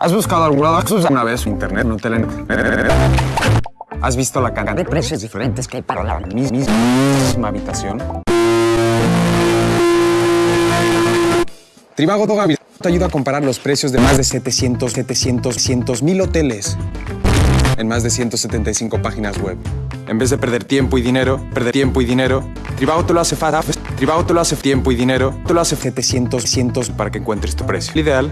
¿Has buscado alguna alguna vez internet, no. ¿Has visto la cantidad de precios diferentes que hay para la mis- mis- misma habitación? Trivago Dogavi te ayuda a comparar los precios de más de 700, 700, 100 mil hoteles en más de 175 páginas web. En vez de perder tiempo y dinero, perder tiempo y dinero, Trivago te lo hace fácil. Trivago te lo hace tiempo y dinero, te lo hace 700, 100 para que encuentres tu precio. El ideal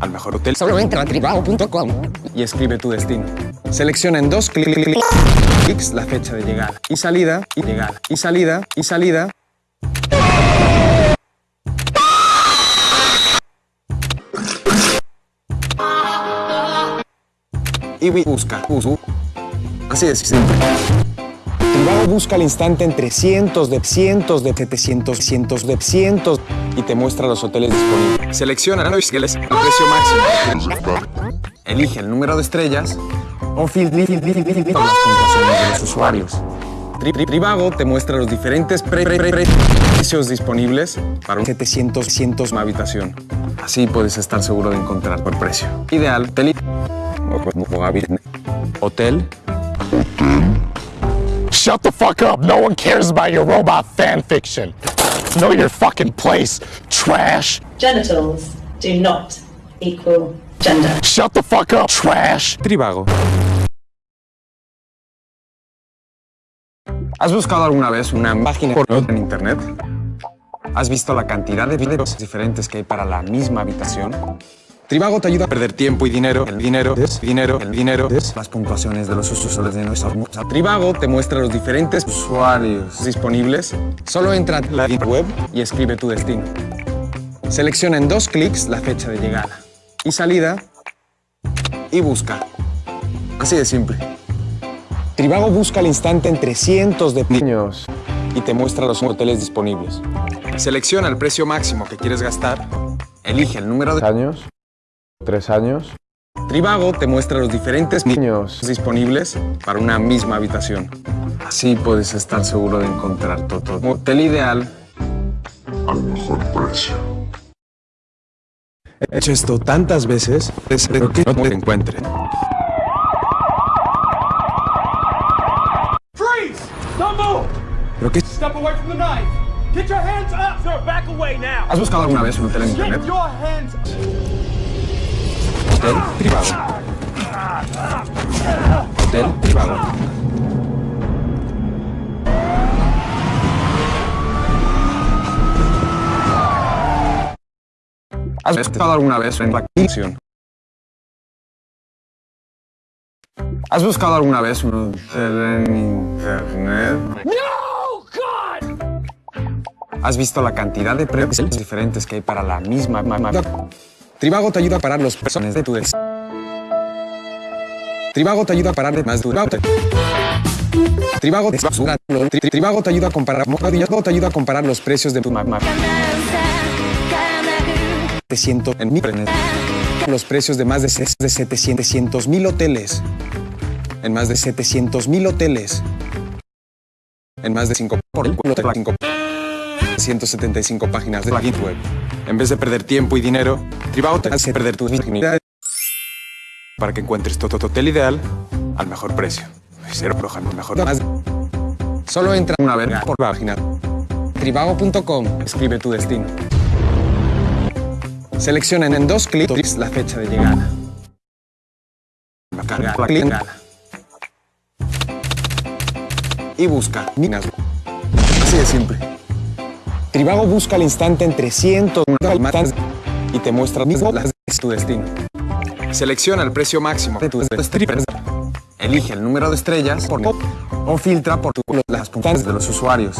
al mejor hotel. Solo entra a trivago.com. y escribe tu destino. Selecciona en dos cli- cli- clics la fecha de llegada y salida y llegada y salida y salida. Busca. bus- Así de simple. Trivago busca al instante entre cientos de cientos de 700, cientos de cientos y te muestra los hoteles disponibles. Selecciona el precio máximo. Elige el número de estrellas o filtra las puntuaciones de los usuarios. Tri- Tri- Trivago te muestra los diferentes pre- pre- pre- pre- precios disponibles para un 700 cientos habitación. Así puedes estar seguro de encontrar por precio. Ideal. Hotel. Hotel. Shut the fuck up. No one cares about your robot fan fiction. Know your fucking place, trash. genitals do not equal gender. Shut the fuck up, trash. Trivago. ¿Has buscado alguna vez una página porno en internet? ¿Has visto la cantidad de videos diferentes que hay para la misma habitación? Trivago te ayuda a perder tiempo y dinero, el dinero, el dinero, el dinero, las puntuaciones de los usuarios de nuestra Trivago te muestra los diferentes usuarios disponibles. Solo entra a la web y escribe tu destino. Selecciona en dos clics la fecha de llegada y salida y busca. Así de simple. Trivago busca al instante entre cientos de niños y te muestra los hoteles disponibles. Selecciona el precio máximo que quieres gastar, elige el número de años, tres años, Trivago te muestra los diferentes niños disponibles para una misma habitación. Así puedes estar seguro de encontrar tu hotel ideal al mejor precio. He hecho esto tantas veces, espero que no te encuentre. Freeze! Don't move! ¿Pero qué? Step away from the knife! Get your hands up! Sir, back away now! ¿Has buscado alguna vez un hotel en Get internet? your hands up! Hotel privado. Hotel privado. ¿Has estado alguna vez en la acción? ¿Has buscado alguna vez un hotel en internet? No! God! ¿Has visto la cantidad de precios diferentes que hay para la misma ma- Trivago te ayuda a parar los personas de tu des. Trivago te ayuda a parar de más durante. Trivago te Tri- Trivago te ayuda a comparar Trivago te ayuda a comparar los precios de tu mamá. Te siento en mi. Los precios de más de ses- de 700 mil hoteles. En más de 700 mil hoteles. En más de 5 por el culo de la 5 175 páginas de la Git web. En vez de perder tiempo y dinero, Trivago te hace perder tu virginidad para que encuentres tu hotel ideal al mejor precio. Cero roja, mejor. Más. Solo entra una vez por página. Trivago.com. Escribe tu destino. Selecciona en dos clics la fecha de llegada. Carga la llegada. Y busca minas. Así de simple. Trivago busca al instante entre cientos más y te muestra mismo las de tu destino. Selecciona el precio máximo de tus strippers. Elige el número de estrellas por o filtra por tu, las puntuaciones de los usuarios.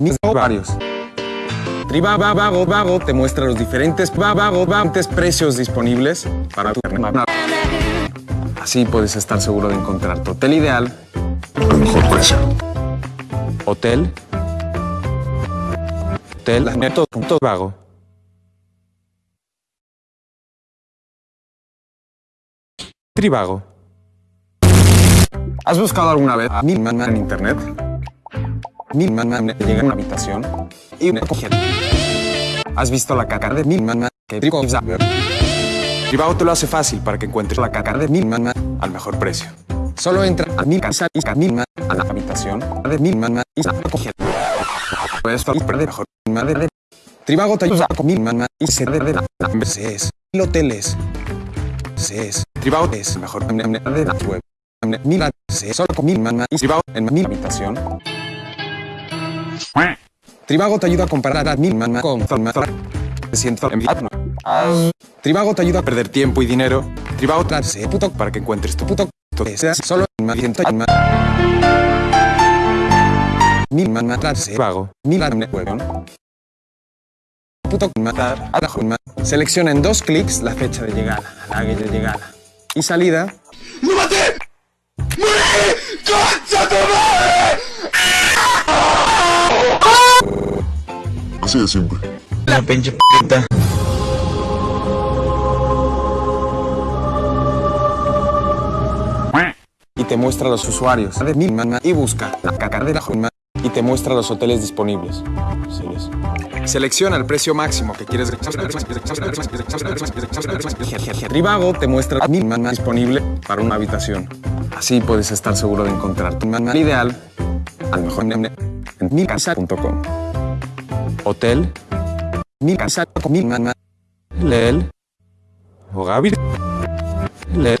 Mis varios. Trivago Vago te muestra los diferentes va- vago Vago precios disponibles para tu Así puedes estar seguro de encontrar tu hotel ideal. Al mejor precio. Hotel. Hotel Trivago. ¿Has buscado alguna vez a mi mamá en internet? Mi mamá llega a una habitación y me coge. ¿Has visto la caca de mi mamá que trigo Trivago te lo hace fácil para que encuentres la caca de mi mamá al mejor precio. Solo entra a mi casa y camina a la habitación de mi mamá y la coge. Esto es de mejor madre. Trivago te ayuda con mi mamá y se de la es hoteles. es Trivago es mejor de la web. Mira, se solo con mi mamá y Trivago en mi habitación. Trivago te ayuda a comparar a mi mamá con Zalmazar. Me siento enviado. Trivago te ayuda a perder tiempo y dinero. Trivago trae puto para que encuentres tu puto. Seas solo en mi mamá. Mi mamá trae Trivago. Mira, me huevón puto matar a la Junma. Selecciona en dos clics la fecha de llegada, la de llegada y salida. ¡Lo maté! ¡Morí! ¡Concha tu madre! Así de simple. La pinche puta. Y te muestra los usuarios de mi mana y busca la caca de la Junma y te muestra los hoteles disponibles. Selecciona el precio máximo que quieres. Trivago te muestra mi mana disponible para una habitación. Así puedes estar seguro de encontrar tu mana ideal al mejor en micasa.com. Hotel. Mi casa con mi mana. Leel. Ogavir. Leel.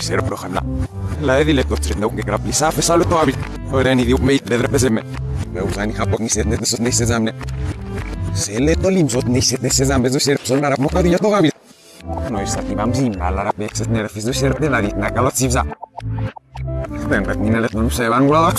Ser prohamla. La edile kostrin no que grapisa fe salu to habil. Oreni di mei de drepeseme. Me usani hapok ni set net sos ni sezamne. Se le tolim zot ni set ne sezamne zo ser son arab mokadi to habil. Noi stativam zim alla nerfis zo ser de la dit na kalot sivza. Vet minele non se van gula.